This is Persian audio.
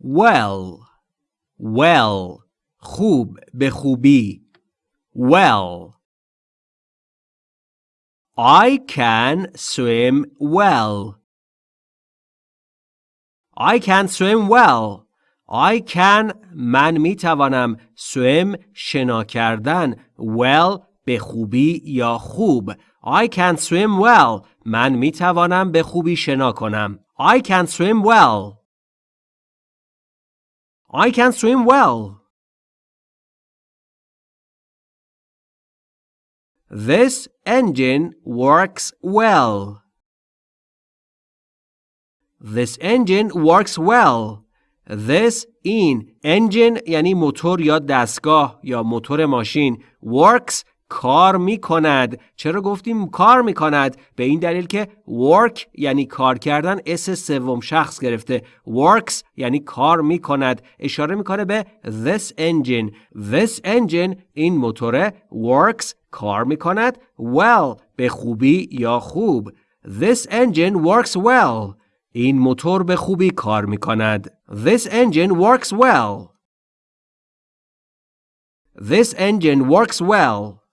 well well خوب به خوبی well I can swim well I can swim well I can من می توانم swim شنا کردن well به خوبی یا خوب I can swim well من می توانم به خوبی شنا کنم I can swim well I can swim well This engine works well. This engine works well. This این engine یعنی موتور یا دستگاه یا موتور ماشین works کار می کند چرا گفتیم کار می کند به این دلیل که work یعنی کار کردن اس سوم شخص گرفته. works یعنی کار می کند اشاره می‌کنه به this engine. this engine این موتور works کار می کند well به خوبی یا خوب. this engine works well. این موتور به خوبی کار می کند this engine works well. this engine works well.